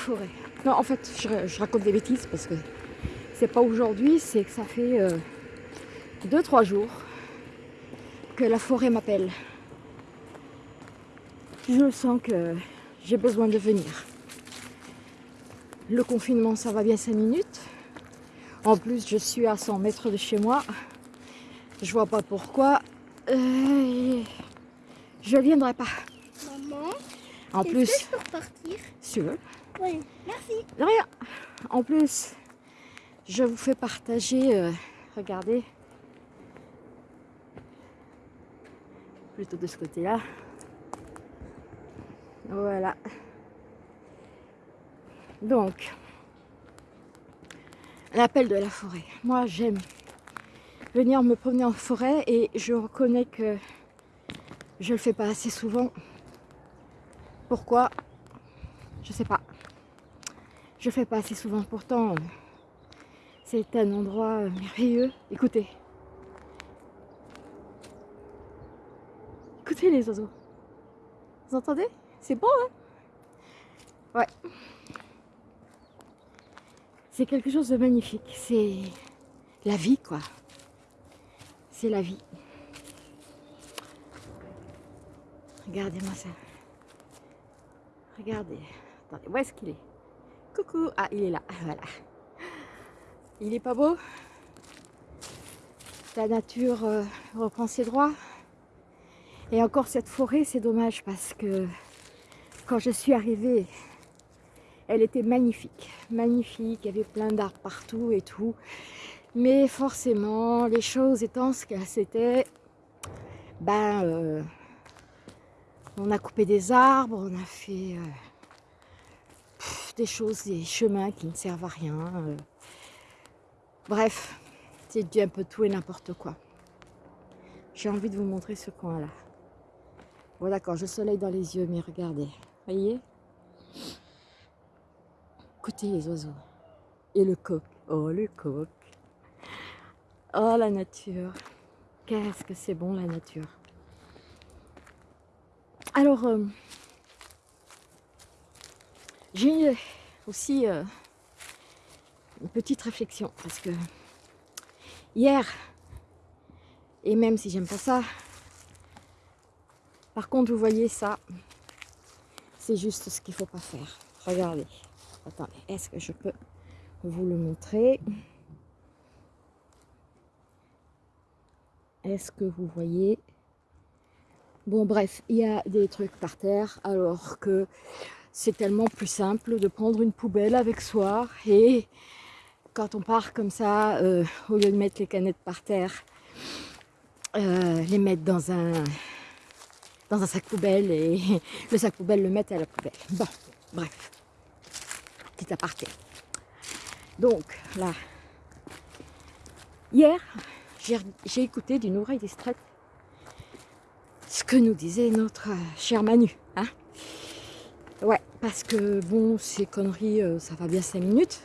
forêt. Non, en fait, je, raconte des bêtises parce que c'est pas aujourd'hui, c'est que ça fait 2-3 euh, jours que la forêt m'appelle. Je sens que j'ai besoin de venir. Le confinement, ça va bien 5 minutes. En plus, je suis à 100 mètres de chez moi. Je vois pas pourquoi. Euh, je viendrai pas. Maman, en plus, que je peux repartir? Si tu veux. Oui, merci. rien. En plus, je vous fais partager. Euh, regardez. Plutôt de ce côté-là. Voilà. Donc, l'appel de la forêt. Moi, j'aime venir me promener en forêt et je reconnais que je le fais pas assez souvent. Pourquoi? Je sais pas. Je fais pas assez souvent. Pourtant, c'est un endroit merveilleux. Écoutez. Écoutez les oiseaux. Vous entendez? C'est beau, hein? Ouais. C'est quelque chose de magnifique. C'est la vie, quoi. C'est la vie. Regardez-moi ça. Regardez. Attendez, où est-ce qu'il est, Coucou Ah, il est là. Voilà. Il est pas beau La nature euh, reprend ses droits. Et encore cette forêt, c'est dommage parce que quand je suis arrivée, elle était magnifique. Magnifique, il y avait plein d'arbres partout et tout. Mais forcément, les choses étant ce qu'elles c'était, ben, euh, on a coupé des arbres, on a fait euh, des choses, des chemins qui ne servent à rien. Euh. Bref, c'est du un peu tout et n'importe quoi. J'ai envie de vous montrer ce coin-là. Bon d'accord, je soleil dans les yeux, mais regardez, voyez? Écoutez les oiseaux. Et le coq. Oh, le coq. Oh, la nature. Qu'est-ce que c'est bon, la nature. Alors, euh, j'ai aussi euh, une petite réflexion. Parce que hier, et même si j'aime pas ça, par contre, vous voyez ça, c'est juste ce qu'il faut pas faire. Regardez. Attendez, est-ce que je peux vous le montrer? Est-ce que vous voyez? Bon bref, il y a des trucs par terre alors que c'est tellement plus simple de prendre une poubelle avec soi et quand on part comme ça, euh, au lieu de mettre les canettes par terre, euh, les mettre dans un, dans un sac poubelle et le sac poubelle le mettre à la poubelle. Bon, bref petit aparté. Donc là, hier, j'ai écouté d'une oreille distraite ce que nous disait notre euh, cher Manu. Hein ouais, parce que bon, ces conneries, euh, ça va bien 5 minutes.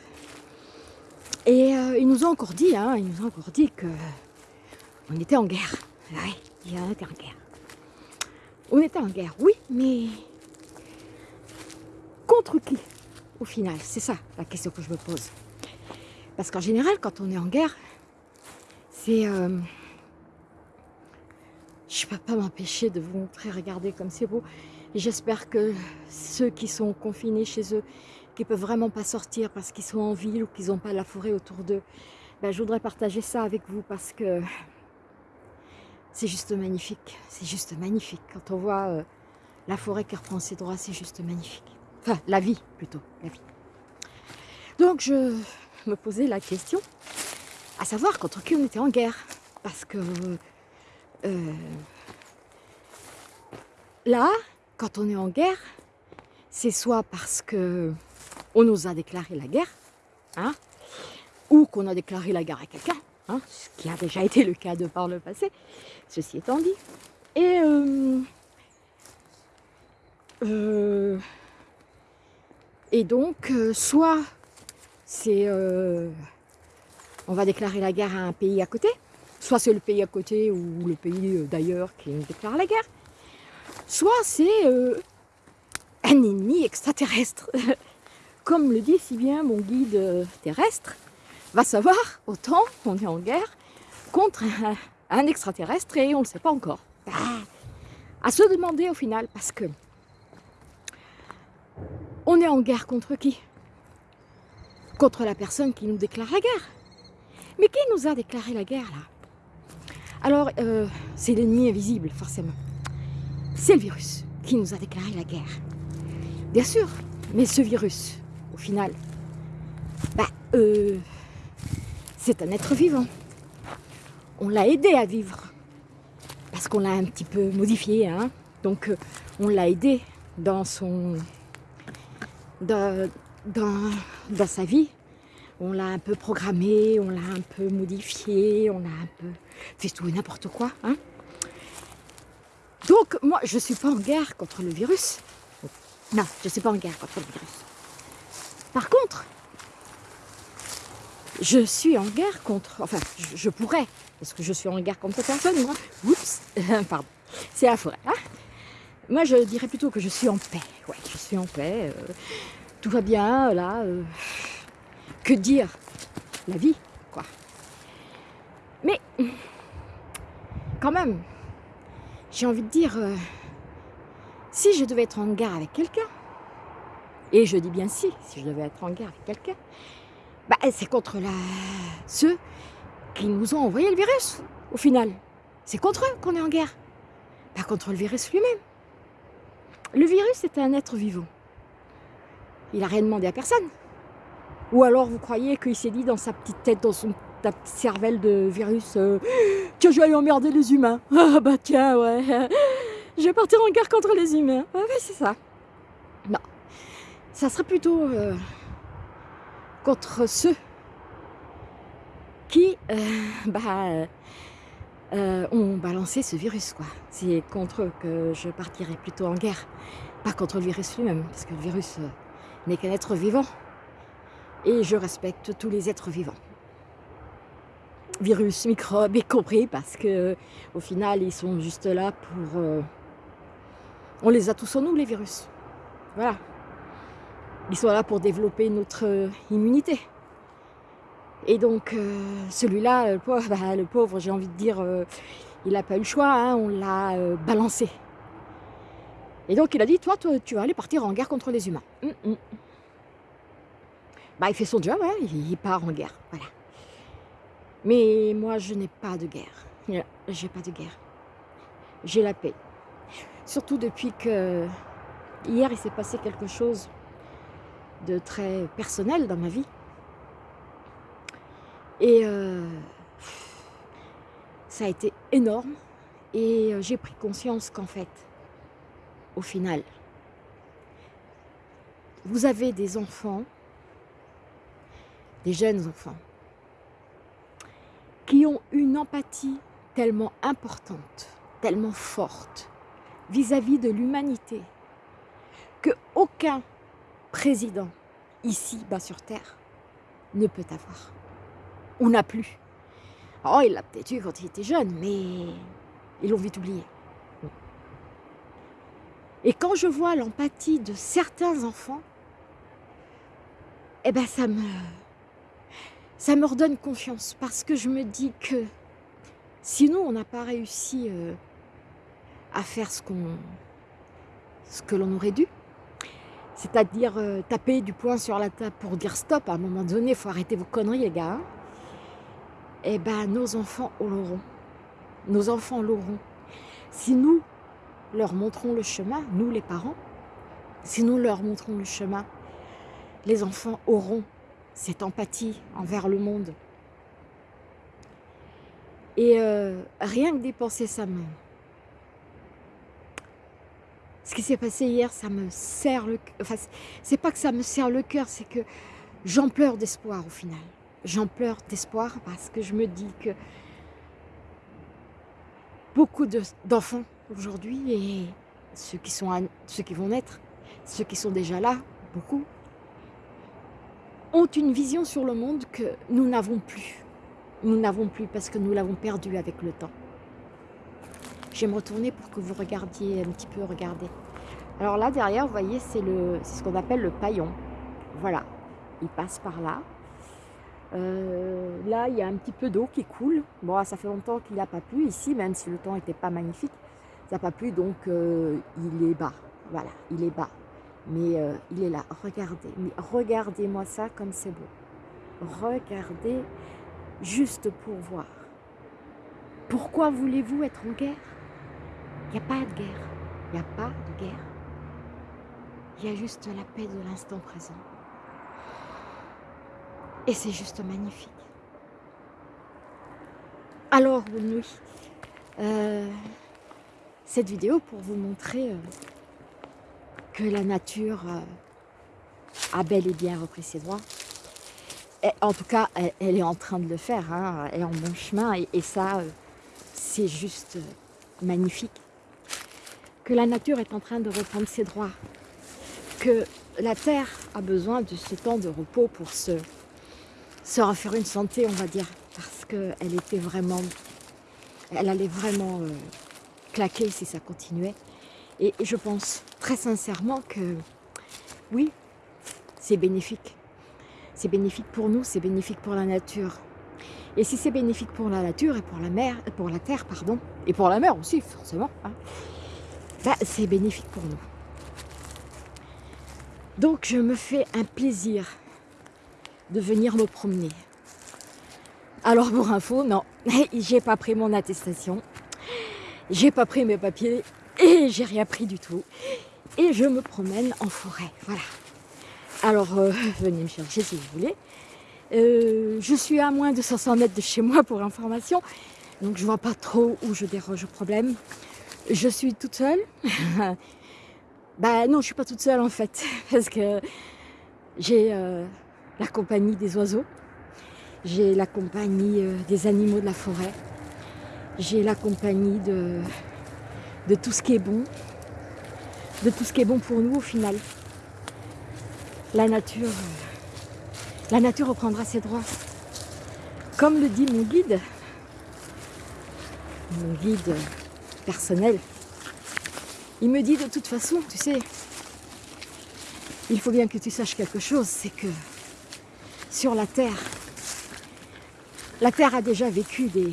Et euh, ils nous ont encore dit, hein, ils nous ont encore dit que on était en guerre. Ouais, on était en guerre. On était en guerre, oui, mais contre qui au final? C'est ça la question que je me pose. Parce qu'en général, quand on est en guerre, c'est... Euh, je ne peux pas m'empêcher de vous montrer, regardez comme c'est beau. J'espère que ceux qui sont confinés chez eux, qui ne peuvent vraiment pas sortir parce qu'ils sont en ville ou qu'ils n'ont pas la forêt autour d'eux, ben, je voudrais partager ça avec vous parce que c'est juste magnifique. C'est juste magnifique. Quand on voit euh, la forêt qui reprend ses droits, c'est juste magnifique. Enfin, la vie plutôt, la vie. Donc je me posais la question, à savoir contre qui on était en guerre. Parce que euh, là, quand on est en guerre, c'est soit parce que on nous a déclaré la guerre, hein, ou qu'on a déclaré la guerre à quelqu'un, hein, ce qui a déjà été le cas de par le passé, ceci étant dit. Et euh, euh, et donc, euh, soit c'est on va déclarer la guerre à un pays à côté, soit c'est le pays à côté ou le pays d'ailleurs qui déclare la guerre, soit c'est euh, un ennemi extraterrestre. Comme le dit si bien mon guide euh, terrestre, va savoir, autant on est en guerre contre un, un extraterrestre et on ne le sait pas encore. Ah, à se demander au final, parce que on est en guerre contre qui? Contre la personne qui nous déclare la guerre. Mais qui nous a déclaré la guerre là? Alors, euh, c'est l'ennemi invisible, forcément. C'est le virus qui nous a déclaré la guerre. Bien sûr, mais ce virus, au final, bah, euh, c'est un être vivant. On l'a aidé à vivre. Parce qu'on l'a un petit peu modifié. Hein Donc, euh, on l'a aidé dans son... Dans, sa vie. On l'a un peu programmé, on l'a un peu modifié, on a un peu fait tout et n'importe quoi. Hein Donc, moi, je ne suis pas en guerre contre le virus. Non, je ne suis pas en guerre contre le virus. Par contre, je suis en guerre contre... Enfin, je, pourrais, parce que je suis en guerre contre personne, moi. Oups, pardon. C'est la forêt. Hein moi, je dirais plutôt que je suis en paix. Ouais, je suis en paix. euh, tout va bien, là. euh, que dire La vie, quoi. Mais, quand même, j'ai envie de dire, euh, si je devais être en guerre avec quelqu'un, et je dis bien si, si je devais être en guerre avec quelqu'un, bah, c'est contre la... ceux qui nous ont envoyé le virus, au final. C'est contre eux qu'on est en guerre, pas contre le virus lui-même. Le virus est un être vivant. Il n'a rien demandé à personne. Ou alors vous croyez qu'il s'est dit dans sa petite tête, dans son ta cervelle de virus, euh, que je vais aller emmerder les humains. Ah bah tiens, ouais. Je vais partir en guerre contre les humains. Ouais, ouais, c'est ça. Non. Ça serait plutôt euh, contre ceux qui euh, bah, euh, ont balancé ce virus. quoi. C'est contre eux que je partirais plutôt en guerre. Pas contre le virus lui-même, parce que le virus n'est qu'un être vivant. Et je respecte tous les êtres vivants. Virus, microbes y compris, parce que au final, ils sont juste là pour... euh, on les a tous en nous, les virus. Voilà. Ils sont là pour développer notre euh, immunité. Et donc, euh, celui-là, le pauvre, bah, pauvre j'ai envie de dire, il n'a pas eu le choix, hein, on l'a balancé. Et donc, il a dit, toi, toi, tu vas aller partir en guerre contre les humains. Hum, hum. Bah, il fait son job, hein, il part en guerre, voilà. Mais moi, je n'ai pas de guerre. J'ai pas de guerre. J'ai la paix. Surtout depuis que hier, il s'est passé quelque chose de très personnel dans ma vie. Et euh, ça a été énorme. Et euh, j'ai pris conscience qu'en fait, au final, vous avez des enfants, des jeunes enfants, qui ont une empathie tellement importante, tellement forte vis-à-vis de l'humanité, que aucun président ici, bas sur Terre, ne peut avoir. On n'a plus. Oh, il l'a peut-être eu quand il était jeune, mais ils l'ont vite oublié. Et quand je vois l'empathie de certains enfants, eh ben ça me, ça me redonne confiance parce que je me dis que si nous, on n'a pas réussi euh, à faire ce, qu'on, ce que l'on aurait dû, c'est-à-dire euh, taper du poing sur la table pour dire stop, à un moment donné, il faut arrêter vos conneries les gars, hein. eh ben nos enfants l'auront. Nos enfants l'auront. Si nous leur montrons le chemin, nous les parents, si nous leur montrons le chemin, les enfants auront cette empathie envers le monde. Et euh, rien que dépenser sa main. Ce qui s'est passé hier, ça me serre le cœur. Enfin, c'est pas que ça me serre le cœur, c'est que j'en pleure d'espoir au final. J'en pleure d'espoir parce que je me dis que beaucoup de- d'enfants aujourd'hui et ceux qui, sont ceux qui vont naître, ceux qui sont déjà là, beaucoup, ont une vision sur le monde que nous n'avons plus. Nous n'avons plus parce que nous l'avons perdu avec le temps. je vais me retourner pour que vous regardiez un petit peu, regardez. Alors là, derrière, vous voyez, c'est ce qu'on appelle le paillon. Voilà, il passe par là. Euh, là, il y a un petit peu d'eau qui coule. Bon, ça fait longtemps qu'il n'a pas plu ici, même si le temps n'était pas magnifique. Ça n'a pas plu, donc euh, il est bas. Voilà, il est bas. Mais euh, il est là. Regardez, mais regardez-moi ça comme c'est beau. Regardez juste pour voir. Pourquoi voulez-vous être en guerre? Il n'y a pas de guerre. Il n'y a pas de guerre. Il y a juste la paix de l'instant présent. Et c'est juste magnifique. Alors, bonne. Euh, cette vidéo pour vous montrer euh, que la nature euh, a bel et bien repris ses droits. En tout cas, elle, est en train de le faire. Hein, elle est en bon chemin. Et, ça, c'est juste magnifique. Que la nature est en train de reprendre ses droits. Que la Terre a besoin de ce temps de repos pour se refaire une santé, on va dire, parce qu'elle était vraiment, elle allait vraiment euh, claquer si ça continuait. Et je pense très sincèrement que oui, c'est bénéfique. C'est bénéfique pour nous, c'est bénéfique pour la nature. Et si c'est bénéfique pour la nature et pour la mer, pour la terre, pardon, et pour la mer aussi, forcément, hein, bah, c'est bénéfique pour nous. Donc je me fais un plaisir de venir me promener. Alors pour info, non, j'ai pas pris mon attestation, j'ai pas pris mes papiers et j'ai rien pris du tout. Et je me promène en forêt, voilà. Alors euh, venez me chercher si vous voulez. Euh, je suis à moins de 500 mètres de chez moi pour information, donc je vois pas trop où je déroge au problème. Je suis toute seule. bah non, je suis pas toute seule en fait, parce que j'ai euh, la compagnie des oiseaux, j'ai la compagnie des animaux de la forêt, j'ai la compagnie de, de tout ce qui est bon, de tout ce qui est bon pour nous au final. La nature, euh, la nature reprendra ses droits. Comme le dit mon guide, mon guide personnel, il me dit de toute façon, tu sais, il faut bien que tu saches quelque chose, c'est que sur la Terre. La Terre a déjà vécu des,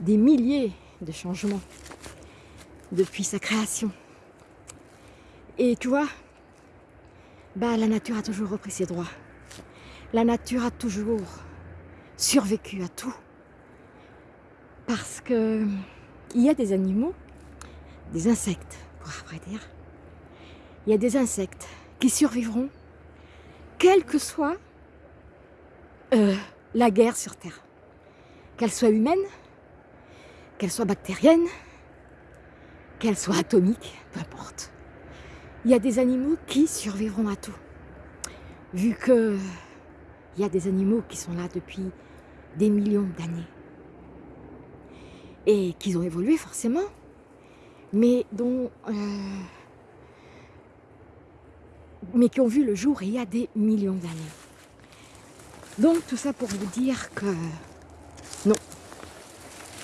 des milliers de changements depuis sa création. Et tu vois, bah, la nature a toujours repris ses droits. La nature a toujours survécu à tout. Parce que il y a des animaux, des insectes, pour après dire. Il y a des insectes qui survivront quelle que soit euh, la guerre sur Terre, qu'elle soit humaine, qu'elle soit bactérienne, qu'elle soit atomique, peu importe. Il y a des animaux qui survivront à tout. Vu que il y a des animaux qui sont là depuis des millions d'années. Et qu'ils ont évolué forcément, mais dont euh, mais qui ont vu le jour il y a des millions d'années. Donc tout ça pour vous dire que non,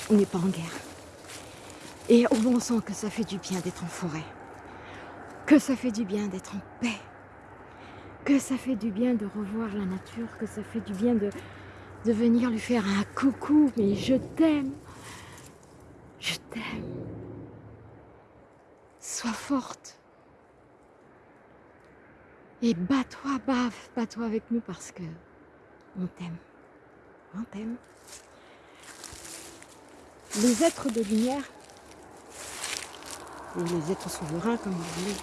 on n'est pas en guerre. Et au bon que ça fait du bien d'être en forêt, que ça fait du bien d'être en paix, que ça fait du bien de revoir la nature, que ça fait du bien de, de venir lui faire un coucou, mais je t'aime, je t'aime. Sois forte. Et bats-toi, bave, bats-toi avec nous parce que on t'aime. On t'aime. Les êtres de lumière, les êtres souverains comme vous voulez.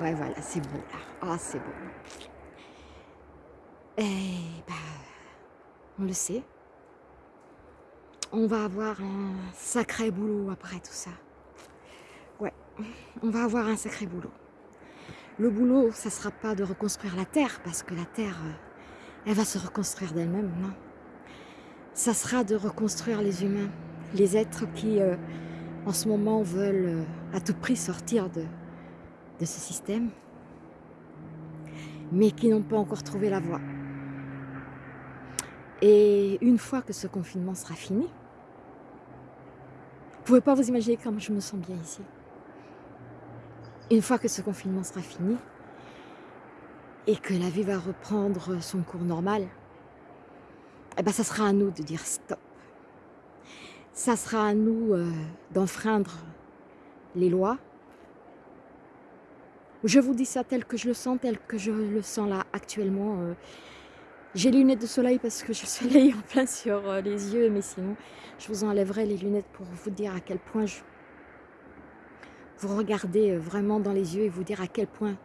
Ouais, voilà, c'est beau là. Ah, c'est beau. Et bah, on le sait. On va avoir un sacré boulot après tout ça. Ouais, on va avoir un sacré boulot. Le boulot, ça sera pas de reconstruire la Terre, parce que la Terre, euh, elle va se reconstruire d'elle-même, non. Ça sera de reconstruire les humains, les êtres qui, euh, en ce moment, veulent à tout prix sortir de, ce système, mais qui n'ont pas encore trouvé la voie. Et une fois que ce confinement sera fini, pouvez pas vous imaginer comme je me sens bien ici. Une fois que ce confinement sera fini et que la vie va reprendre son cours normal, eh ben ça sera à nous de dire stop. Ça sera à nous euh, d'enfreindre les lois. Je vous dis ça tel que je le sens, tel que je le sens là actuellement. euh. J'ai les lunettes de soleil parce que je soleil en plein sur euh, les yeux, mais sinon je vous enlèverai les lunettes pour vous dire à quel point je... Vous regardez vraiment dans les yeux et vous dire à quel point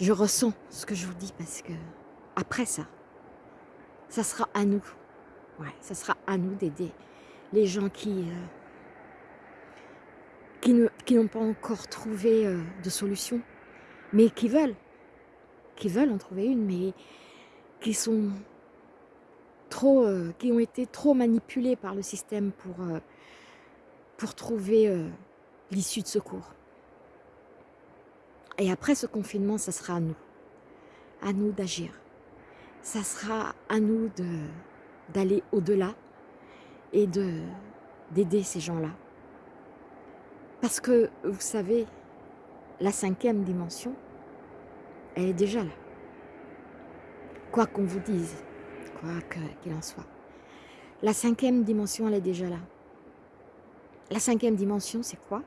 je ressens ce que je vous dis parce que après ça, ça sera à nous. Ouais, ça sera à nous d'aider les gens qui, euh, qui n'ont pas encore trouvé euh, de solution, mais qui veulent, qui veulent en trouver une, mais qui sont trop, euh, qui ont été trop manipulés par le système pour, pour trouver l'issue de secours. Et après ce confinement, ça sera à nous, à nous d'agir. Ça sera à nous d'aller au-delà et de d'aider ces gens-là. Parce que, vous savez, la cinquième dimension, elle est déjà là. Quoi qu'on vous dise, quoi qu'il en soit. La cinquième dimension, elle est déjà là. La cinquième dimension, c'est quoi?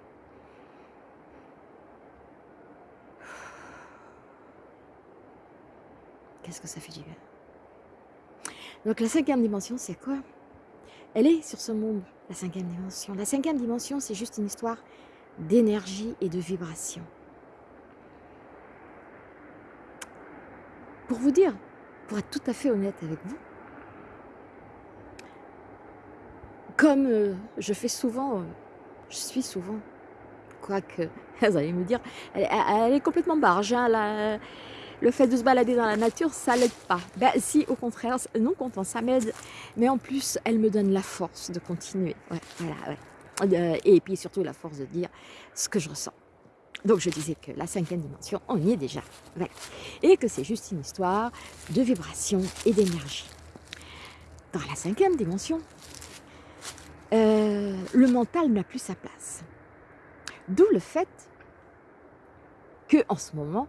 Qu'est-ce que ça fait du bien? Donc la cinquième dimension, c'est quoi? Elle est sur ce monde, la cinquième dimension. La cinquième dimension, c'est juste une histoire d'énergie et de vibration. Pour vous dire, pour être tout à fait honnête avec vous, comme euh, je fais souvent, euh, je suis souvent, quoique, vous allez me dire, elle, est complètement barge, hein, le fait de se balader dans la nature, ça l'aide pas. Ben si, au contraire, non content, ça m'aide, mais en plus, elle me donne la force de continuer. Euh, et puis surtout la force de dire ce que je ressens. Donc je disais que la cinquième dimension, on y est déjà. Et que c'est juste une histoire de vibration et d'énergie. Dans la cinquième dimension, euh, le mental n'a plus sa place. D'où le fait que en ce moment,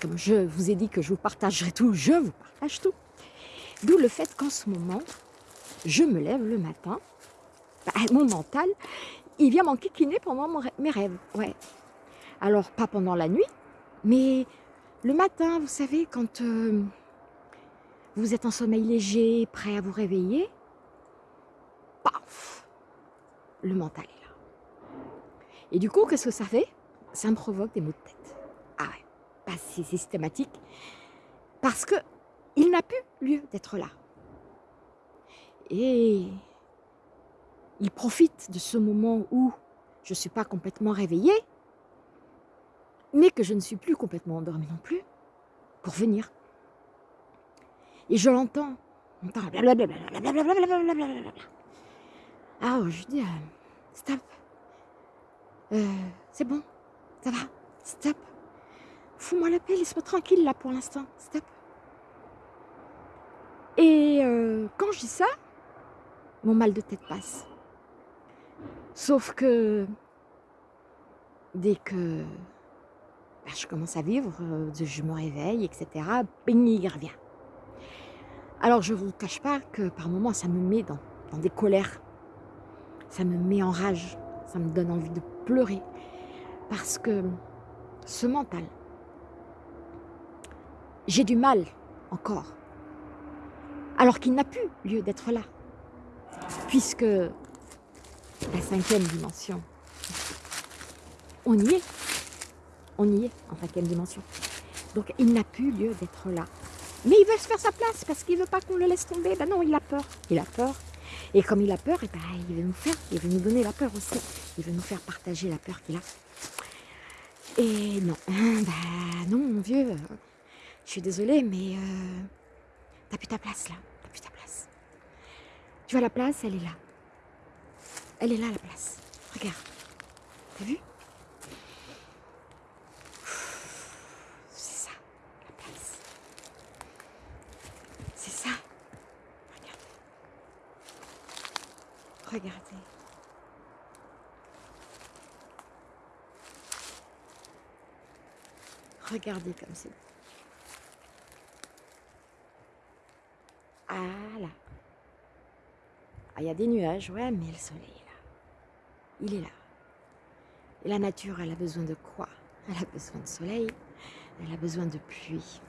comme je vous ai dit que je vous partagerai tout, je vous partage tout. D'où le fait qu'en ce moment, je me lève le matin, bah, mon mental, il vient m'enquiquiner pendant mes rêves. Ouais. Alors, pas pendant la nuit, mais le matin, vous savez, quand euh, vous êtes en sommeil léger, prêt à vous réveiller, paf, le mental est là. Et du coup, qu'est-ce que ça fait? Ça me provoque des maux de tête. Ah bah, c'est systématique. Parce que il n'a plus lieu d'être là. Et il profite de ce moment où je ne suis pas complètement réveillée, mais que je ne suis plus complètement endormie non plus, pour venir. Et je l'entends. Blablabla. Alors je dis, euh, stop. Euh, c'est bon, ça va, stop. Fous-moi la paix, laisse-moi tranquille là pour l'instant, stop. Et euh, quand je dis ça, mon mal de tête passe. Sauf que dès que bah, je commence à vivre, euh, je me réveille, etc., bing, il revient. Alors je ne vous cache pas que par moments ça me met dans, dans des colères, ça me met en rage, ça me donne envie de pleurer. Parce que ce mental, j'ai du mal encore, alors qu'il n'a plus lieu d'être là, puisque la cinquième dimension, on y est, on y est en cinquième dimension. Donc il n'a plus lieu d'être là. Mais il veut se faire sa place parce qu'il veut pas qu'on le laisse tomber. Ben non, il a peur. Il a peur. Et comme il a peur, eh ben, il veut nous faire, il veut nous donner la peur aussi. Il veut nous faire partager la peur qu'il a. Et non, ben non, mon vieux, je suis désolée, mais euh, t'as plus ta place là. T'as plus ta place. Tu vois, la place, elle est là. Elle est là, la place. Regarde. T'as vu? C'est ça, la place. C'est ça. Regardez. Regardez. Regardez comme c'est. Ah là. Il y a des nuages, ouais, mais le soleil est là. Il est là. Et la nature, elle a besoin de quoi? Elle a besoin de soleil, elle a besoin de pluie,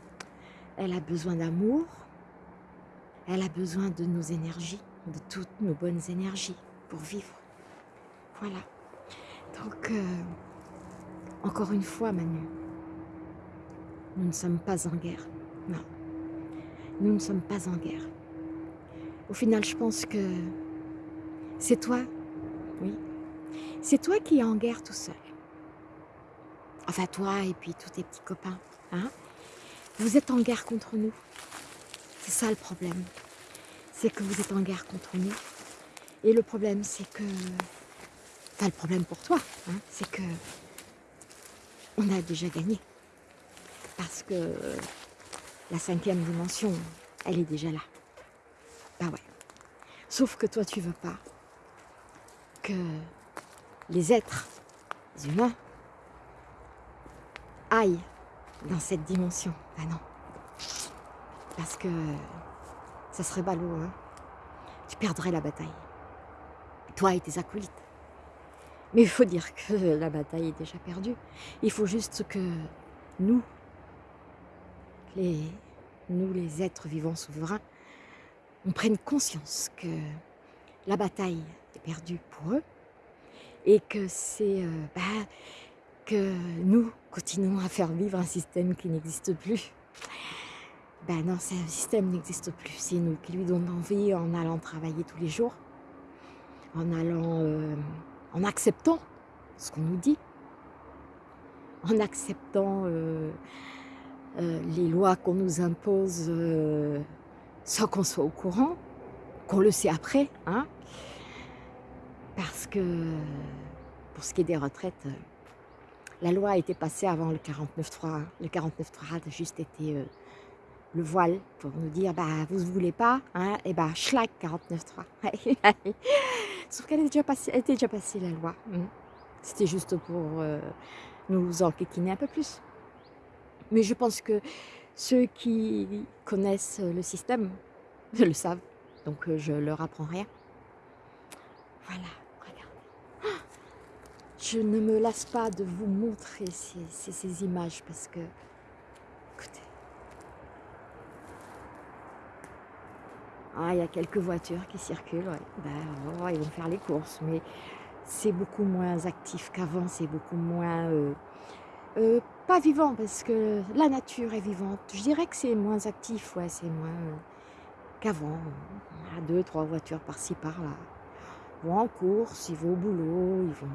elle a besoin d'amour, elle a besoin de nos énergies, de toutes nos bonnes énergies pour vivre. Voilà. Donc, euh, encore une fois, Manu, nous ne sommes pas en guerre. Non. Nous ne sommes pas en guerre. Au final, je pense que c'est toi, oui, c'est toi qui es en guerre tout seul. Enfin, toi et puis tous tes petits copains. Hein vous êtes en guerre contre nous. C'est ça le problème. C'est que vous êtes en guerre contre nous. Et le problème, c'est que... Enfin, le problème pour toi, hein, c'est que... On a déjà gagné. Parce que la cinquième dimension, elle est déjà là. Bah ouais. Sauf que toi, tu veux pas que les êtres humains aillent dans cette dimension. Bah non. Parce que ça serait ballot, hein. Tu perdrais la bataille. Toi et tes acolytes. Mais il faut dire que la bataille est déjà perdue. Il faut juste que nous, nous les êtres vivants souverains, on prenne conscience que la bataille est perdue pour eux et que c'est euh, bah, que nous continuons à faire vivre un système qui n'existe plus. Ben non, ce système n'existe plus. C'est nous qui lui donnons envie en allant travailler tous les jours, en allant, euh, en acceptant ce qu'on nous dit, en acceptant euh, les lois qu'on nous impose sans qu'on soit au courant, qu'on le sait après, hein, parce que pour ce qui est des retraites, euh, la loi a été passée avant le 49.3. Le 49.3 a juste été euh, le voile pour nous dire bah vous ne voulez pas, hein, et bah schlag 49.3. Sauf qu'elle était était déjà passée la loi. Hein. C'était juste pour euh, nous enquiquiner un peu plus. Mais je pense que ceux qui connaissent le système le savent, donc je leur apprends rien. Voilà. Je ne me lasse pas de vous montrer ces, images parce que, écoutez, ah, il y a quelques voitures qui circulent, ben, oh, ils vont faire les courses, mais c'est beaucoup moins actif qu'avant, c'est beaucoup moins, euh, euh, pas vivant parce que la nature est vivante. Je dirais que c'est moins actif, ouais, c'est moins euh, qu'avant. deux, trois voitures par-ci, par-là vont en course, ils vont au boulot, ils vont...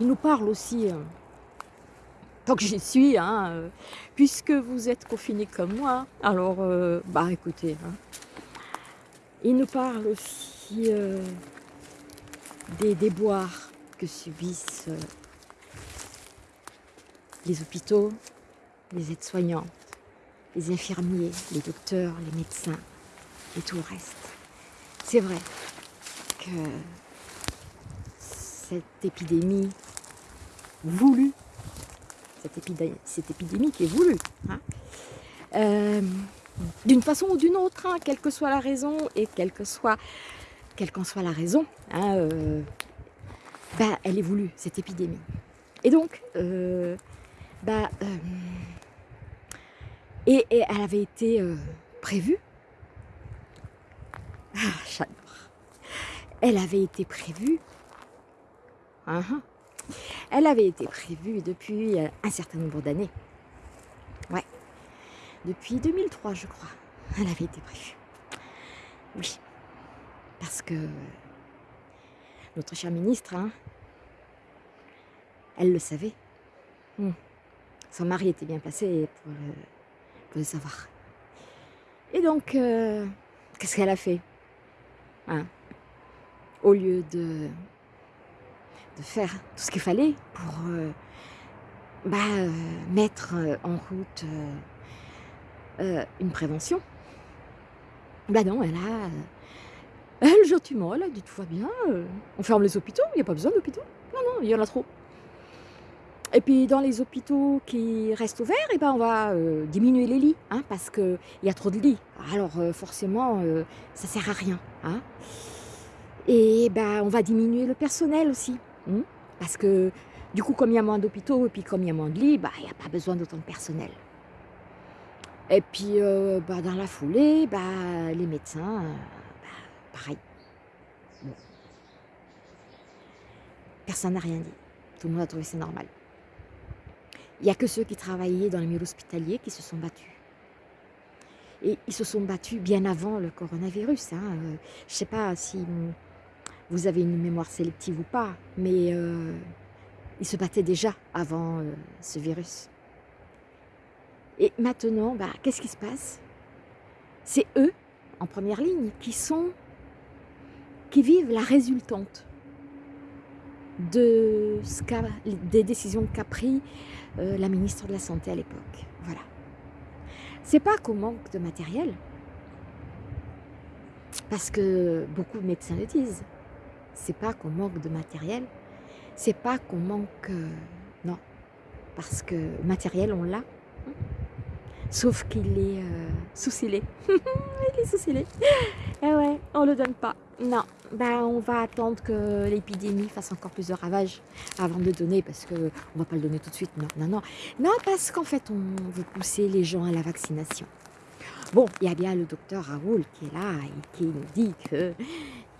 Ils nous parlent aussi, euh, tant que j'y suis, hein, puisque vous êtes confinés comme moi, alors, bah écoutez, hein, ils nous parlent aussi des déboires que subissent les hôpitaux, les aides-soignantes, les infirmiers, les docteurs, les médecins, et tout le reste. C'est vrai que cette épidémie voulue, cette épidémie, cette épidémie qui est voulue, hein, euh, d'une façon ou d'une autre, hein, quelle que soit la raison et quelle que soit, quelle qu'en soit la raison, hein, euh, bah, elle est voulue, cette épidémie. Et donc, euh, bah, et, et, elle avait été prévue ah, j'adore. Elle avait été prévue. Hein. Elle avait été prévue depuis euh, un certain nombre d'années. Ouais. Depuis 2003, je crois. Elle avait été prévue. Oui. Parce que notre cher ministre, hein, elle le savait. Hmm. Son mari était bien placé pour le, savoir. Et donc, euh, qu'est-ce qu'elle a fait Hein? Au lieu de, de faire tout ce qu'il fallait pour euh, bah, euh, mettre en route une prévention. Bah non, elle a... Elle, gentiment, elle a dit tout va bien, on ferme les hôpitaux, il n'y a pas besoin d'hôpitaux. Non, non, il y en a trop. Et puis dans les hôpitaux qui restent ouverts, eh ben, on va euh, diminuer les lits, hein, parce qu'il y a trop de lits. Alors euh, forcément, euh, ça sert à rien. Hein. Et ben, on va diminuer le personnel aussi. hein, parce que du coup, comme il y a moins d'hôpitaux et puis comme il y a moins de lits, bah, il n'y a pas besoin d'autant de personnel. Et puis euh, bah, dans la foulée, bah, les médecins, euh, pareil. Personne n'a rien dit. Tout le monde a trouvé ça normal. Il n'y a que ceux qui travaillaient dans les milieux hospitaliers qui se sont battus. Et ils se sont battus bien avant le coronavirus. hein. Euh, je ne sais pas si vous avez une mémoire sélective ou pas, mais euh, ils se battaient déjà avant euh, ce virus. Et maintenant, bah, qu'est-ce qui se passe? C'est eux, en première ligne, qui sont, qui vivent la résultante de des décisions qu'a pris euh, la ministre de la Santé à l'époque. Voilà. C'est pas qu'au manque de matériel, parce que beaucoup de médecins le disent. C'est pas qu'on manque de matériel, c'est pas qu'on manque. euh, non. Parce que matériel, on l'a. hein. Sauf qu'il est euh, sous-scellé. Il est sous-scellé. Eh ouais, on le donne pas. Non, ben on va attendre que l'épidémie fasse encore plus de ravages avant de le donner parce que on va pas le donner tout de suite. Non, non, non. Non, parce qu'en fait, on veut pousser les gens à la vaccination. Bon, il y a bien le docteur Raoul qui est là et qui nous dit que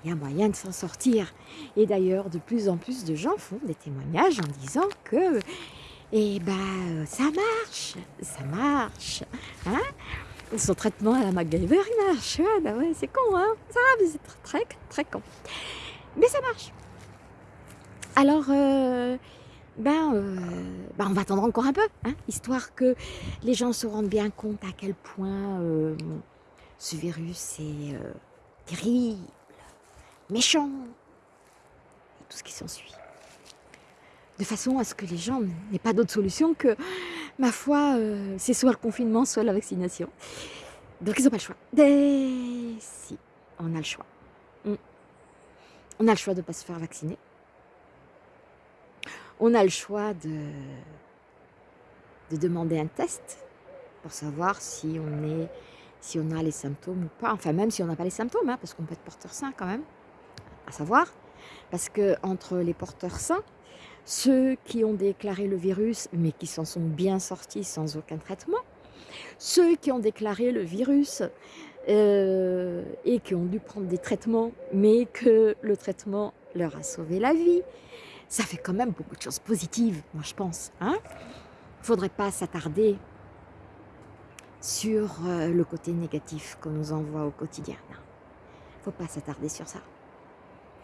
il y a moyen de s'en sortir. Et d'ailleurs, de plus en plus de gens font des témoignages en disant que eh ben, ça marche, ça marche. Hein Son traitement à la MacGyver, il marche. Ouais, bah ouais, c'est con, hein Ça, mais c'est très, très, très con. Mais ça marche. Alors, euh, ben, euh, ben, on va attendre encore un peu, hein, histoire que les gens se rendent bien compte à quel point euh, ce virus est terrible, méchant, et tout ce qui s'ensuit de façon à ce que les gens n'aient pas d'autre solution que, ma foi, euh, c'est soit le confinement, soit la vaccination. Donc ils n'ont pas le choix. Et si, on a le choix. Mm. On a le choix de ne pas se faire vacciner. On a le choix de, de demander un test pour savoir si on, est, si on a les symptômes ou pas. Enfin, même si on n'a pas les symptômes, hein, parce qu'on peut être porteur sain quand même, à savoir. Parce que entre les porteurs sains, ceux qui ont déclaré le virus, mais qui s'en sont bien sortis sans aucun traitement, ceux qui ont déclaré le virus euh, et qui ont dû prendre des traitements, mais que le traitement leur a sauvé la vie, ça fait quand même beaucoup de choses positives, moi je pense. Il hein ne faudrait pas s'attarder sur euh, le côté négatif qu'on nous envoie au quotidien. Il ne faut pas s'attarder sur ça.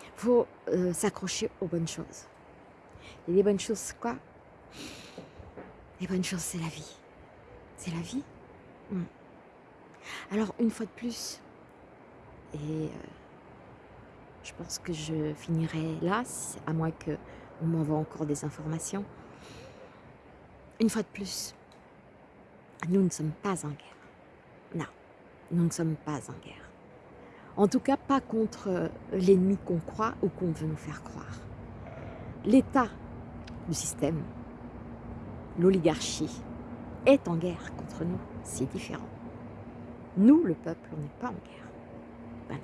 Il faut euh, s'accrocher aux bonnes choses. Et les bonnes choses, quoi? Les bonnes choses, c'est la vie. C'est la vie? Hmm. Alors, une fois de plus, et euh, je pense que je finirai là, à moins qu'on m'envoie encore des informations. Une fois de plus, nous ne sommes pas en guerre. Non, nous ne sommes pas en guerre. En tout cas, pas contre l'ennemi qu'on croit ou qu'on veut nous faire croire. L'État le système, l'oligarchie, est en guerre contre nous. C'est différent. Nous, le peuple, on n'est pas en guerre. Ben non.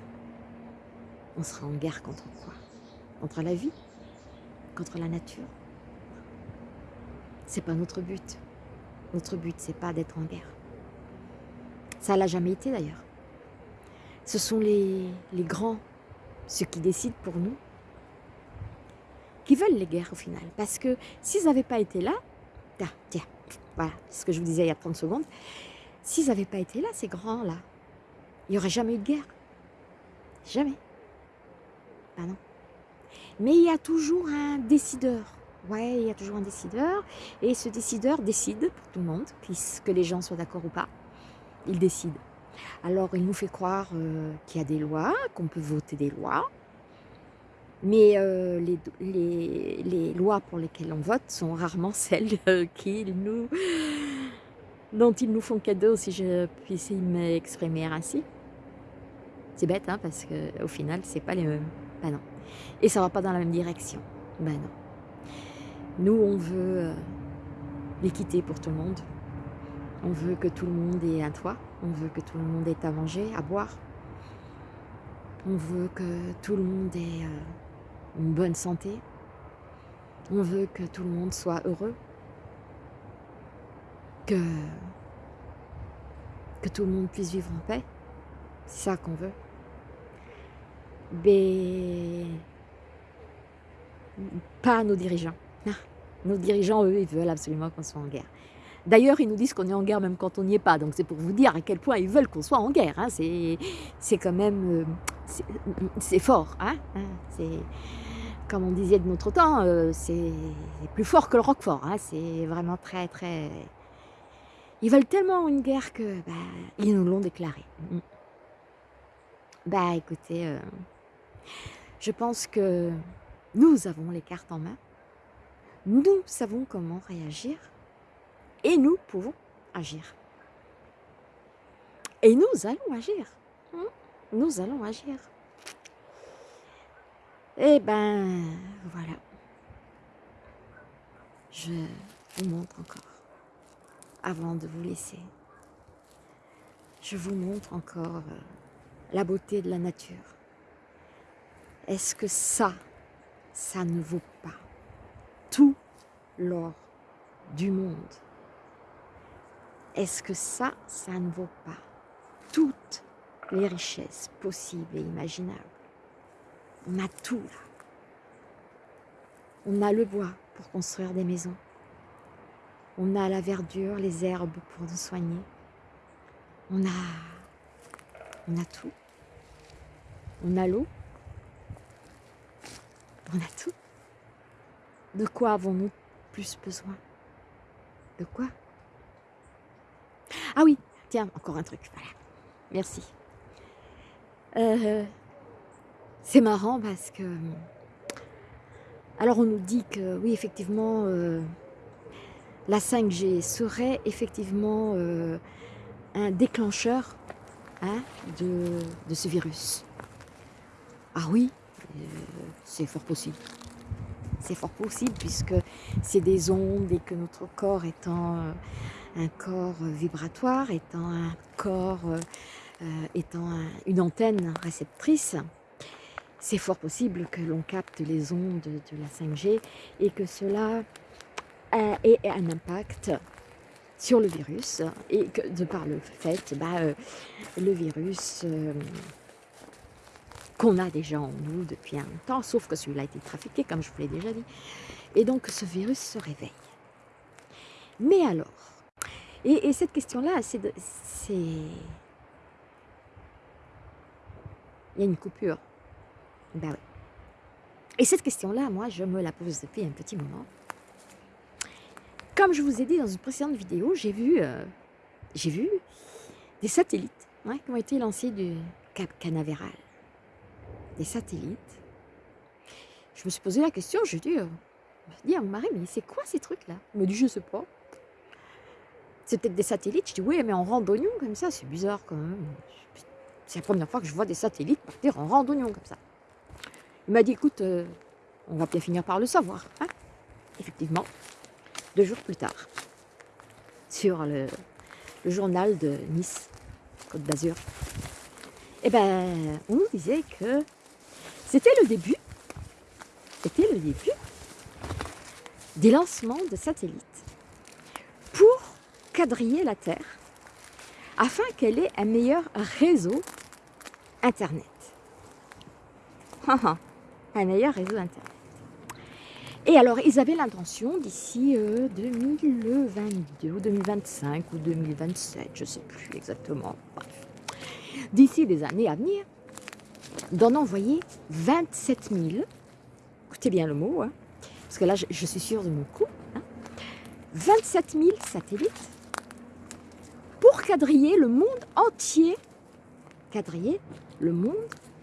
On sera en guerre contre quoi? Contre la vie? Contre la nature? C'est pas notre but. Notre but, c'est pas d'être en guerre. Ça l'a jamais été d'ailleurs. Ce sont les, les grands, ceux qui décident pour nous, qui veulent les guerres au final. Parce que s'ils n'avaient pas été là, ah, tiens, voilà ce que je vous disais il y a 30 secondes, s'ils n'avaient pas été là, ces grands-là, il n'y aurait jamais eu de guerre. Jamais. Ben non. Mais il y a toujours un décideur. Ouais, il y a toujours un décideur. Et ce décideur décide pour tout le monde, que les gens soient d'accord ou pas. Il décide. Alors, il nous fait croire euh, qu'il y a des lois, qu'on peut voter des lois, mais euh, les, lois pour lesquelles on vote sont rarement celles euh, nous, dont ils nous font cadeau, si je puisse m'exprimer ainsi. C'est bête, hein, parce qu'au final, c'est pas les mêmes. Ben non. Et ça va pas dans la même direction. Ben non. Nous, on veut euh, l'équité pour tout le monde. On veut que tout le monde ait un toit. On veut que tout le monde ait à manger, à boire. On veut que tout le monde ait euh, une bonne santé. On veut que tout le monde soit heureux. Que, que tout le monde puisse vivre en paix. C'est ça qu'on veut. Mais pas nos dirigeants. Ah, nos dirigeants, eux, ils veulent absolument qu'on soit en guerre. D'ailleurs, ils nous disent qu'on est en guerre même quand on n'y est pas. Donc c'est pour vous dire à quel point ils veulent qu'on soit en guerre. Hein. C'est quand même... Euh, c'est fort. Hein. hein c'est comme on disait de notre temps, euh, c'est plus fort que le Roquefort. Hein. C'est vraiment très, très... Ils veulent tellement une guerre que bah, ils nous l'ont déclaré. Mm. Bah écoutez, euh, je pense que nous avons les cartes en main. Nous savons comment réagir et nous pouvons agir. Et nous allons agir. Hein. Nous allons agir. Eh ben, voilà. Je vous montre encore, avant de vous laisser, je vous montre encore euh, la beauté de la nature. Est-ce que ça, ça ne vaut pas tout l'or du monde? Est-ce que ça, ça ne vaut pas toutes les richesses possibles et imaginables On a tout là. On a le bois pour construire des maisons. On a la verdure, les herbes pour nous soigner. On a, on a tout. On a l'eau. On a tout. De quoi avons-nous plus besoin? De quoi? Ah oui, tiens, encore un truc, voilà. Merci. Euh, c'est marrant parce que... Alors on nous dit que, oui, effectivement, euh, la 5G serait effectivement euh, un déclencheur hein, de, ce virus. Ah oui, c'est fort possible. C'est fort possible puisque c'est des ondes et que notre corps étant un corps vibratoire, étant un corps, euh, euh, étant une antenne réceptrice, c'est fort possible que l'on capte les ondes de la 5G et que cela ait un impact sur le virus et que de par le fait, bah, euh, le virus qu'on a déjà en nous depuis un temps, sauf que celui-là a été trafiqué, comme je vous l'ai déjà dit, et donc ce virus se réveille. Mais alors, et, cette question-là, c'est... Il y a une coupure. Ben oui. Et cette question-là, moi, je me la pose depuis un petit moment. Comme je vous ai dit dans une précédente vidéo, j'ai vu, euh, vu des satellites qui ont été lancés du Cap Canaveral. Des satellites. Je me suis posé la question, je dit, euh, je à mon mari, mais c'est quoi ces trucs-là? Il me dit, je sais pas c'est peut-être des satellites. Je dis, oui, mais en randonnion comme ça, c'est bizarre quand même. C'est la première fois que je vois des satellites partir en randonnion comme ça. Il m'a dit, écoute, euh, on va bien finir par le savoir. Hein. Effectivement, deux jours plus tard, sur le, journal de Nice, Côte d'Azur, eh ben, on nous disait que c'était le début, c'était le début des lancements de satellites pour quadriller la Terre afin qu'elle ait un meilleur réseau Internet. un meilleur réseau Internet. Et alors, ils avaient l'intention d'ici 2022 euh, ou 2025 ou 2027, je ne sais plus exactement, d'ici des années à venir, d'en envoyer 27 000, écoutez bien le mot, hein, parce que là, je, suis sûre de mon coup, 27 000 satellites pour quadriller le monde entier, quadriller le monde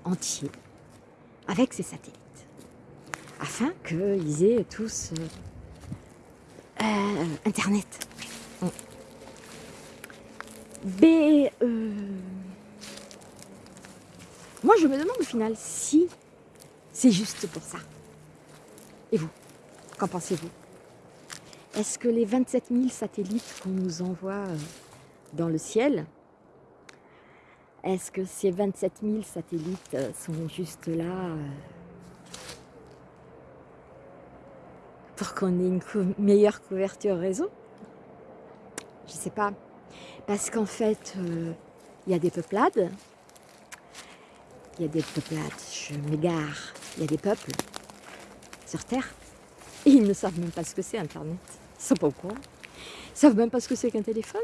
entier avec ces satellites, afin qu'ils aient tous euh, euh, Internet. Mais euh, moi je me demande au final si c'est juste pour ça. Et vous, qu'en pensez-vous? Est-ce que les 27 000 satellites qu'on nous envoie dans le ciel, est-ce que ces 27 000 satellites euh, sont juste là euh, pour qu'on ait une meilleure couverture réseau? Je ne sais pas. Parce qu'en fait, il y a des peuplades, il y a des peuplades, je m'égare, il y a des peuples sur Terre, et ils ne savent même pas ce que c'est Internet. Ils ne sont pas au courant. Ils savent même pas ce que c'est qu'un téléphone,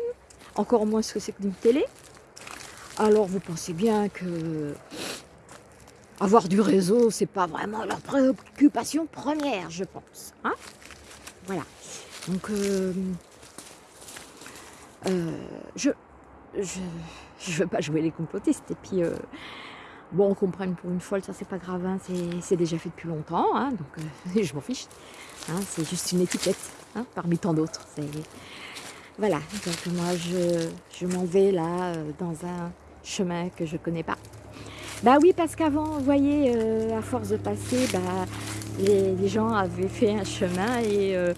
encore moins ce que c'est qu'une télé. Alors vous pensez bien que avoir du réseau, c'est pas vraiment leur préoccupation première, je pense. Hein? Voilà. Donc, euh, euh, je, je, je veux pas jouer les complotistes. Et puis, euh, bon, on comprenne pour une folle, ça c'est pas grave, hein, c'est déjà fait depuis longtemps, hein, donc je m'en fiche. Hein, c'est juste une étiquette, parmi tant d'autres. Voilà, donc moi je, m'en vais là euh, dans un chemin que je connais pas. Bah oui, parce qu'avant, vous voyez, euh, à force de passer, bah, les, gens avaient fait un chemin et euh,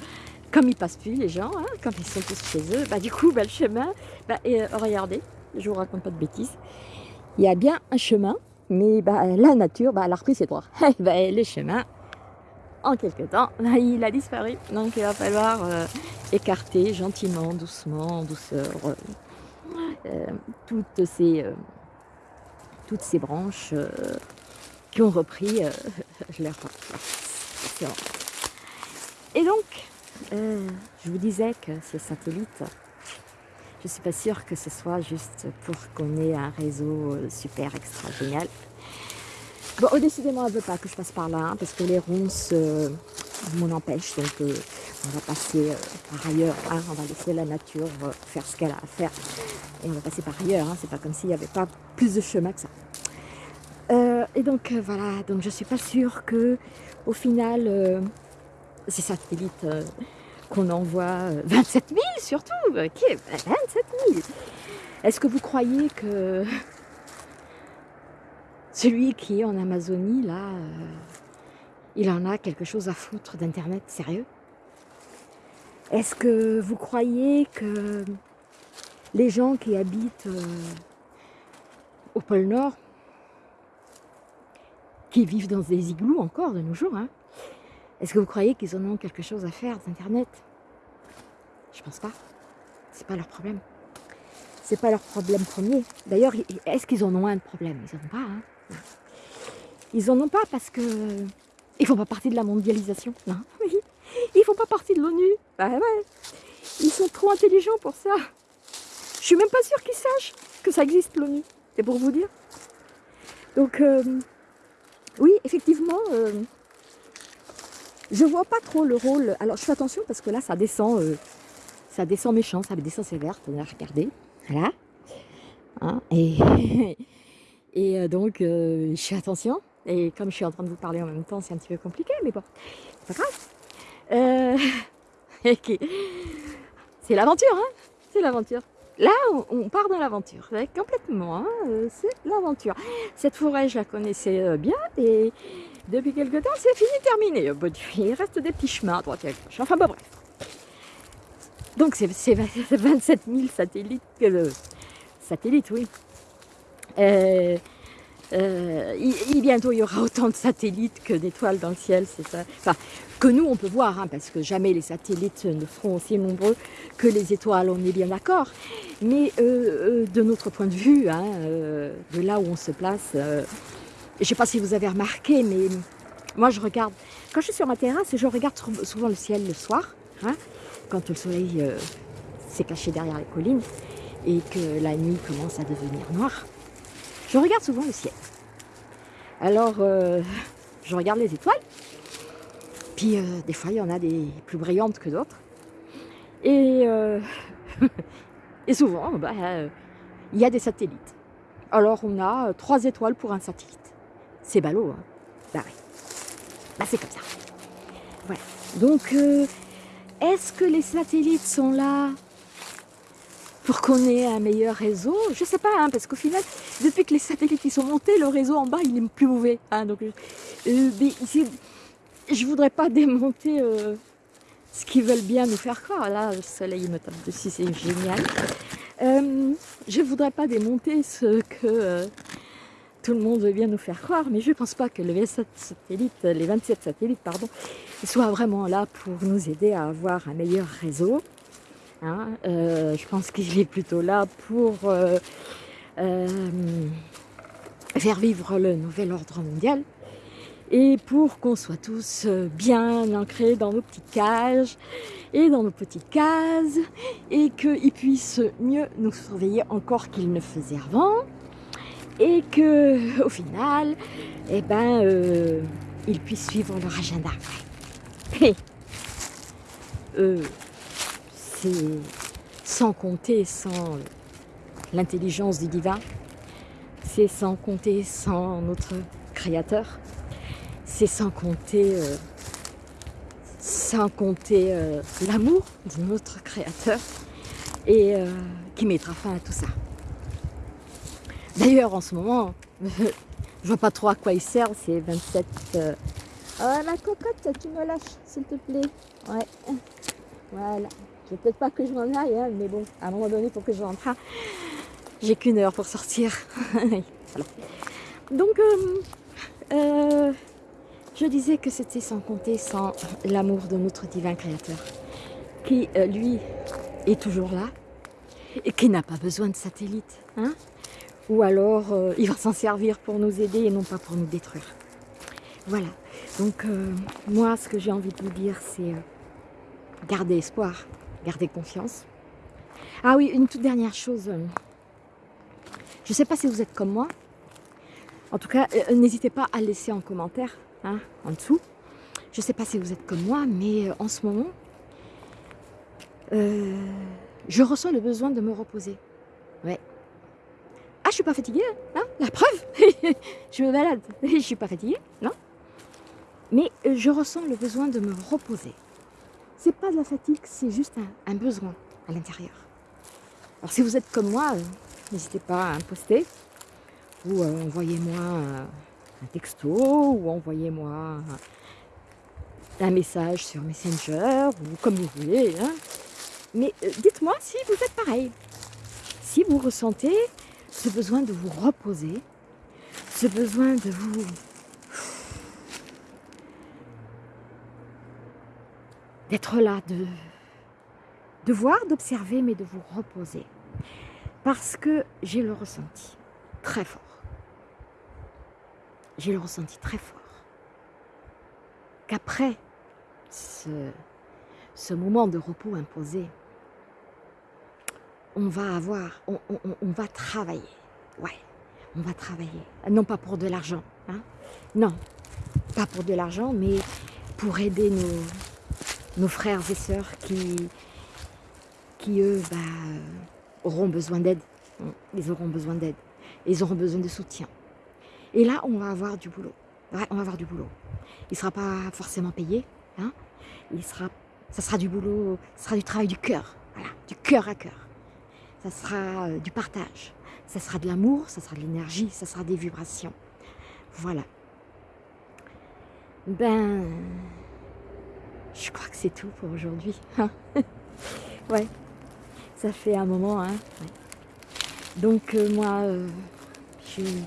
comme ils passent plus les gens, hein, comme ils sont tous chez eux, bah du coup, bah, le chemin, bah, et, regardez, je vous raconte pas de bêtises, il y a bien un chemin, mais bah, la nature, bah, elle a repris ses droits. bah, les chemins, en quelque temps, il a disparu. Donc il va falloir euh, écarter gentiment, doucement, en douceur, euh, euh, toutes, ces, toutes ces branches qui ont repris leur. Et donc, je vous disais que ces satellites, je ne suis pas sûre que ce soit juste pour qu'on ait un réseau super extra génial. Bon, oh, décidément, elle ne veut pas que je passe par là, hein, parce que les ronces euh, m'en empêchent. Donc, euh, on va passer euh, par ailleurs. Hein, on va laisser la nature faire ce qu'elle a à faire. Et on va passer par ailleurs. Hein, C'est pas comme s'il n'y avait pas plus de chemin que ça. et donc, voilà. Donc, je suis pas sûre que, au final, ces satellites qu'on envoie, 27 000 surtout, ok, 27 000. Est-ce que vous croyez que celui qui est en Amazonie, là, euh, il en a quelque chose à foutre d'Internet, sérieux? Est-ce que vous croyez que les gens qui habitent euh, au pôle Nord, qui vivent dans des igloos encore de nos jours, hein, est-ce que vous croyez qu'ils en ont quelque chose à faire d'Internet? Je pense pas. C'est pas leur problème. C'est pas leur problème premier. D'ailleurs, est-ce qu'ils en ont un de problème? Ils en ont pas, hein ils en ont pas parce que ils font pas partie de la mondialisation. Non, oui. Ils font pas partie de l'ONU. Bah ouais. Ils sont trop intelligents pour ça. Je suis même pas sûre qu'ils sachent que ça existe l'ONU. C'est pour vous dire. Donc euh, oui, effectivement, euh, je vois pas trop le rôle. Alors je fais attention parce que là ça descend, euh, ça descend méchant, ça descend sévère. Regardez, voilà. Hein, et Et euh, donc, euh, je fais attention. Et comme je suis en train de vous parler en même temps, c'est un petit peu compliqué, mais bon, c'est pas grave. Euh, c'est l'aventure, hein C'est l'aventure. Là, on, part dans l'aventure, complètement, hein c'est l'aventure. Cette forêt, je la connaissais bien, et depuis quelque temps, c'est fini, terminé. Il reste des petits chemins à droite et à gauche. Enfin, bon, bref. Donc, c'est 27 000 satellites, que satellites, oui, euh, euh, bientôt, il y aura autant de satellites que d'étoiles dans le ciel, c'est ça. Enfin, que nous, on peut voir, hein, parce que jamais les satellites ne seront aussi nombreux que les étoiles, on est bien d'accord. Mais euh, de notre point de vue, hein, de là où on se place, je ne sais pas si vous avez remarqué, mais moi, je regarde, quand je suis sur ma terrasse, je regarde souvent le ciel le soir, hein, quand le soleil s'est caché derrière les collines et que la nuit commence à devenir noire. Je regarde souvent le ciel. Alors, euh, je regarde les étoiles. Puis, euh, des fois, il y en a des plus brillantes que d'autres. Et, euh, souvent, bah, il y a des satellites. Alors, on a trois étoiles pour un satellite. C'est ballot, hein Bah. Bah, c'est comme ça. Voilà. Donc, est-ce que les satellites sont là pour qu'on ait un meilleur réseau. Je ne sais pas, hein, parce qu'au final, depuis que les satellites sont montés, le réseau en bas, il est plus mauvais. Hein, donc, euh, je ne voudrais pas démonter euh, ce qu'ils veulent bien nous faire croire. Là, le soleil me tape dessus, c'est génial. Euh, je ne voudrais pas démonter ce que euh, tout le monde veut bien nous faire croire, mais je ne pense pas que les 27 satellites, les 27 satellites pardon, soient vraiment là pour nous aider à avoir un meilleur réseau. Hein. Euh, je pense qu'il est plutôt là pour faire vivre le nouvel ordre mondial et pour qu'on soit tous euh, bien ancrés dans nos petites cages et dans nos petites cases et qu'ils puissent mieux nous surveiller encore qu'ils ne faisaient avant et que au final eh ben euh, ils puissent suivre leur agenda euh, c'est sans compter sans l'intelligence du divin c'est sans compter sans notre créateur c'est sans compter, euh, sans compter euh, l'amour de notre Créateur et euh, qui mettra fin à tout ça. D'ailleurs, en ce moment, je vois pas trop à quoi il sert ces 27... Oh, ma cocotte, tu me lâches, s'il te plaît. Ouais. Voilà. Je peut-être pas que je m'en aille, hein, mais bon, à un moment donné, pour que je rentre, j'ai qu'une heure pour sortir. Donc, euh, je disais que c'était sans compter sans l'amour de notre divin créateur, qui euh, lui est toujours là et qui n'a pas besoin de satellite. Hein Ou alors euh, il va s'en servir pour nous aider et non pas pour nous détruire. Voilà. Donc euh, moi ce que j'ai envie de vous dire c'est garder espoir, garder confiance. Ah oui, une toute dernière chose. Je ne sais pas si vous êtes comme moi. En tout cas, n'hésitez pas à laisser en commentaire Hein, en dessous. Je ne sais pas si vous êtes comme moi, mais euh, en ce moment, euh, je ressens le besoin de me reposer. Ouais. Ah, je suis pas fatiguée, hein, La preuve Je me balade, je suis pas fatiguée, non Mais euh, je ressens le besoin de me reposer. Pas de la fatigue, c'est juste un, besoin à l'intérieur. Alors si vous êtes comme moi, n'hésitez pas à me poster ou envoyez-moi texto ou envoyez-moi un message sur Messenger ou comme vous voulez. Hein. Mais euh, dites-moi si vous êtes pareil. Si vous ressentez ce besoin de vous reposer, ce besoin de vous d'être là, de, de voir, d'observer, mais de vous reposer. Parce que j'ai le ressenti très fort. J'ai le ressenti très fort. Qu'après ce, ce, moment de repos imposé, on va avoir, on, va travailler, ouais, on va travailler, non pas pour de l'argent, hein, non, pas pour de l'argent, mais pour aider nos, nos frères et sœurs qui, qui eux, bah, auront besoin d'aide, ils auront besoin d'aide, ils auront besoin de soutien. Et là, on va avoir du boulot. Ouais, on va avoir du boulot. Il ne sera pas forcément payé. Hein Il sera, ça sera du boulot, ça sera du travail du cœur. Voilà, du cœur à cœur. Ça sera euh, du partage. Ça sera de l'amour, ça sera de l'énergie, ça sera des vibrations. Voilà. Ben, je crois que c'est tout pour aujourd'hui. Hein. ouais, ça fait un moment. Hein Donc euh, moi, euh, je suis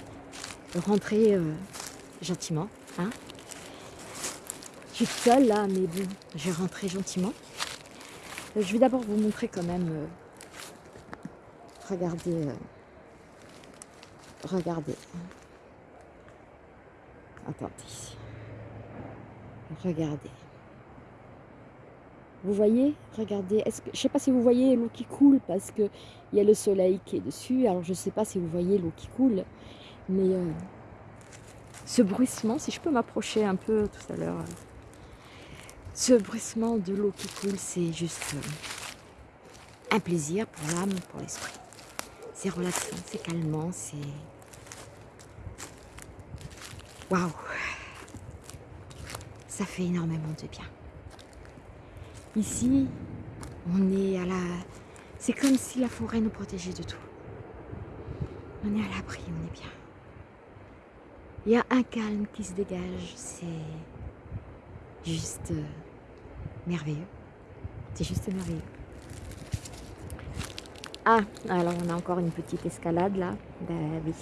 rentrer euh, gentiment. Hein. Je suis seule là, mais bon, je vais rentrer gentiment. Je vais d'abord vous montrer quand même. Regardez. regardez. Attendez. Regardez. Vous voyez Regardez. Que je sais pas si vous voyez l'eau qui coule parce que il y a le soleil qui est dessus. Alors je ne sais pas si vous voyez l'eau qui coule. Mais euh, ce bruissement, si je peux m'approcher un peu tout à l'heure, ce bruissement de l'eau qui coule, c'est juste euh, un plaisir pour l'âme, pour l'esprit. C'est relaxant, c'est calmant, c'est... Waouh Ça fait énormément de bien. Ici, on est à la... C'est comme si la forêt nous protégeait de tout. On est à l'abri, on est bien. Il y a un calme qui se dégage, c'est juste euh, merveilleux. C'est juste merveilleux. Ah, alors on a encore une petite escalade là. Ben oui.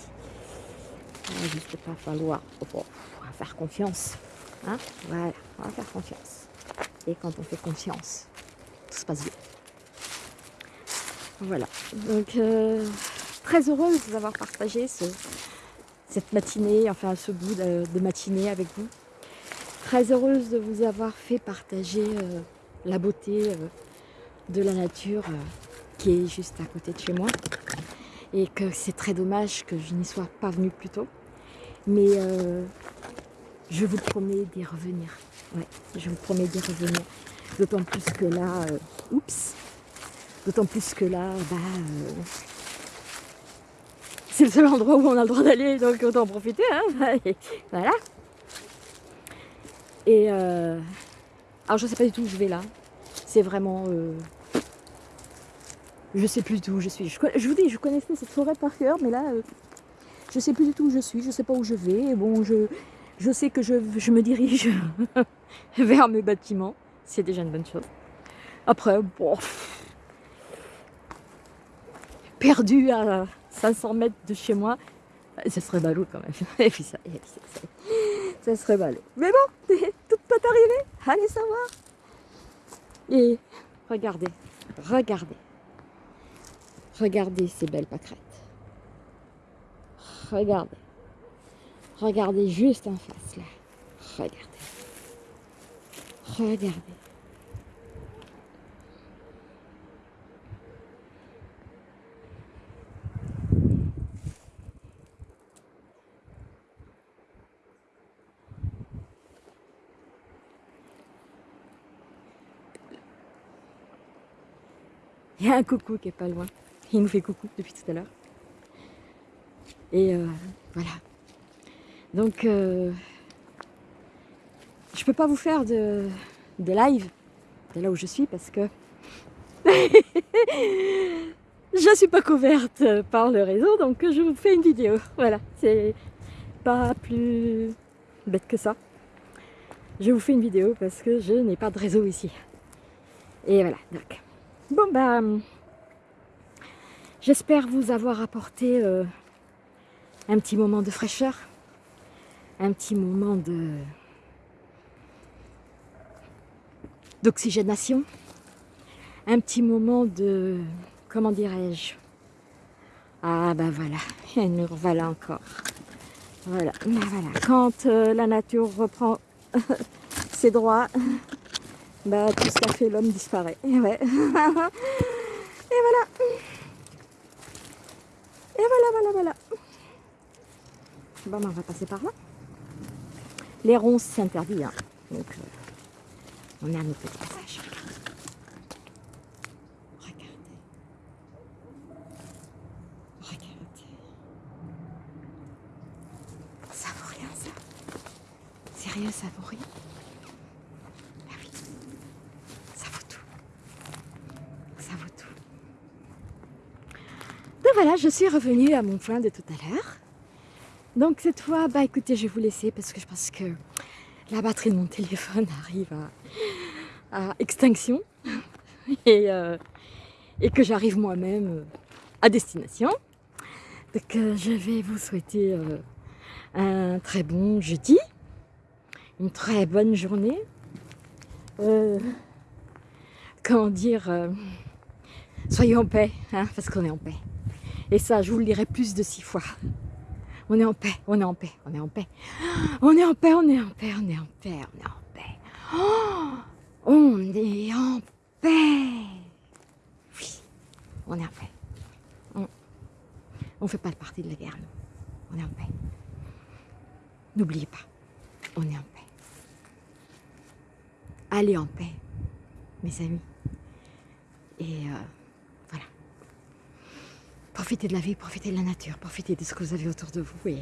Il va juste pas falloir oh, faire confiance. Hein voilà, on va faire confiance. Et quand on fait confiance, tout se passe bien. Voilà. Donc, euh, très heureuse d'avoir partagé ce, cette matinée, enfin ce bout de, matinée avec vous. Très heureuse de vous avoir fait partager euh, la beauté euh, de la nature qui est juste à côté de chez moi. Et que c'est très dommage que je n'y sois pas venue plus tôt. Mais je vous promets d'y revenir. Ouais, je vous promets d'y revenir. D'autant plus que là, oups, D'autant plus que là, bah, euh, c'est le seul endroit où on a le droit d'aller, donc autant en profiter. Hein voilà. Et euh, alors je sais pas du tout où je vais là. C'est vraiment, euh, je sais plus du tout où je suis. Je, vous dis, je connaissais cette forêt par cœur, mais là, je sais plus du tout où je suis. Je sais pas où je vais. bon, je, je sais que je, je me dirige vers mes bâtiments. C'est déjà une bonne chose. Après, bon perdu à 500 mètres de chez moi, ce serait ballot quand même. Ça, ça, serait ballot. Mais bon, tout peut arriver, allez savoir. Et regardez, regardez, regardez ces belles pâquerettes. Regardez, regardez juste en face là. Regardez, regardez. Il y a un coucou qui est pas loin. Il nous fait coucou depuis tout à l'heure. Et euh, voilà. Donc, euh, je peux pas vous faire de, de live de là où je suis parce que je suis pas couverte par le réseau, donc je vous fais une vidéo. Voilà, c'est pas plus bête que ça. Je vous fais une vidéo parce que je n'ai pas de réseau ici. Et voilà, donc Bon bah, j'espère vous avoir apporté euh, un petit moment de fraîcheur, un petit moment de d'oxygénation, un petit moment de, comment dirais-je, ah bah voilà, et nous voilà encore. Voilà, voilà. Quand euh, la nature reprend ses droits, bah tout ce fait l'homme disparaît. Et voilà. Et voilà, voilà, voilà. Bon, ben, on va passer par là. Les ronces, c'est interdit. Hein. Donc, euh, on est à notre petit passage. Regardez. Regardez. Ça vaut rien, ça. Sérieux, ça vaut rien. voilà, je suis revenue à mon point de tout à l'heure. Donc cette fois, bah écoutez, je vais vous laisser parce que je pense que la batterie de mon téléphone arrive à, extinction et, euh, et que j'arrive moi-même à destination. Donc euh, je vais vous souhaiter euh, un très bon jeudi, une très bonne journée. comment dire, soyez en paix, hein, parce qu'on est en paix. Et ça, je vous le dirai plus de six fois. On est en paix, on est en paix, on est en paix. On est en paix, on est en paix, on est en paix, on est en paix. on est en paix. Oui, on est en paix. On ne fait pas partie de la guerre, nous. On est en paix. N'oubliez pas, on est en paix. Allez en paix, mes amis. Et... Euh, Profitez de la vie, profitez de la nature, profitez de ce que vous avez autour de vous et